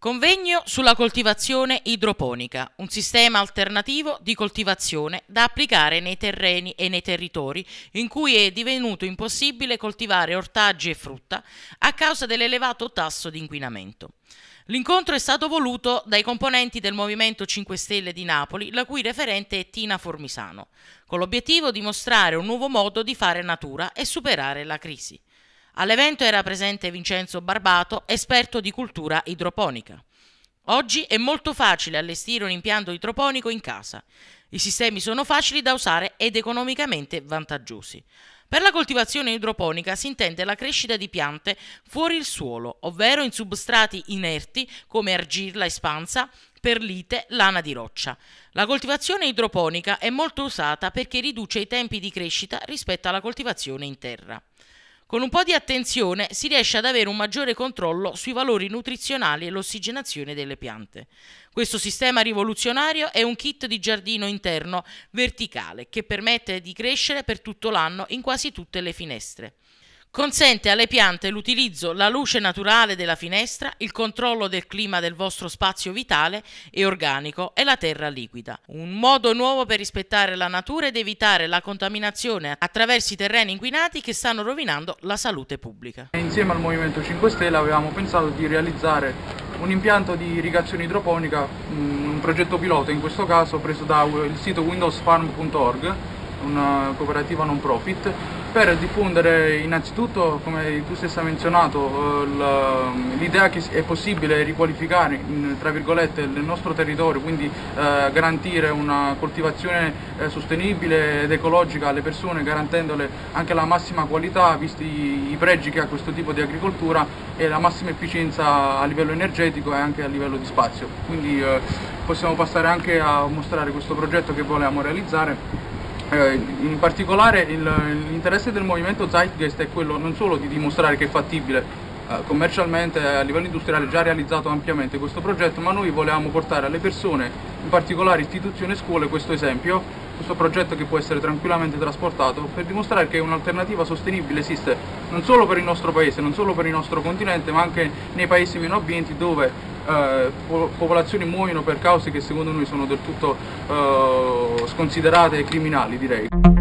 Convegno sulla coltivazione idroponica, un sistema alternativo di coltivazione da applicare nei terreni e nei territori in cui è divenuto impossibile coltivare ortaggi e frutta a causa dell'elevato tasso di inquinamento. L'incontro è stato voluto dai componenti del Movimento 5 Stelle di Napoli, la cui referente è Tina Formisano, con l'obiettivo di mostrare un nuovo modo di fare natura e superare la crisi. All'evento era presente Vincenzo Barbato, esperto di cultura idroponica. Oggi è molto facile allestire un impianto idroponico in casa. I sistemi sono facili da usare ed economicamente vantaggiosi. Per la coltivazione idroponica si intende la crescita di piante fuori il suolo, ovvero in substrati inerti come argilla espansa, perlite, lana di roccia. La coltivazione idroponica è molto usata perché riduce i tempi di crescita rispetto alla coltivazione in terra. Con un po' di attenzione si riesce ad avere un maggiore controllo sui valori nutrizionali e l'ossigenazione delle piante. Questo sistema rivoluzionario è un kit di giardino interno verticale che permette di crescere per tutto l'anno in quasi tutte le finestre. Consente alle piante l'utilizzo, la luce naturale della finestra, il controllo del clima del vostro spazio vitale e organico e la terra liquida. Un modo nuovo per rispettare la natura ed evitare la contaminazione attraverso i terreni inquinati che stanno rovinando la salute pubblica. Insieme al Movimento 5 Stelle avevamo pensato di realizzare un impianto di irrigazione idroponica, mm, un progetto pilota in questo caso preso dal sito windowsfarm.org, una cooperativa non profit per diffondere innanzitutto, come tu stessa menzionato, eh, l'idea che è possibile riqualificare in, il nostro territorio, quindi eh, garantire una coltivazione eh, sostenibile ed ecologica alle persone, garantendole anche la massima qualità, visti i pregi che ha questo tipo di agricoltura e la massima efficienza a livello energetico e anche a livello di spazio. Quindi eh, possiamo passare anche a mostrare questo progetto che volevamo realizzare eh, in particolare l'interesse del movimento Zeitgeist è quello non solo di dimostrare che è fattibile eh, commercialmente a livello industriale già realizzato ampiamente questo progetto, ma noi volevamo portare alle persone, in particolare istituzioni e scuole, questo esempio, questo progetto che può essere tranquillamente trasportato per dimostrare che un'alternativa sostenibile esiste non solo per il nostro paese, non solo per il nostro continente, ma anche nei paesi meno abbienti dove eh, popolazioni muoiono per cause che secondo noi sono del tutto eh, sconsiderate e criminali direi.